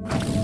you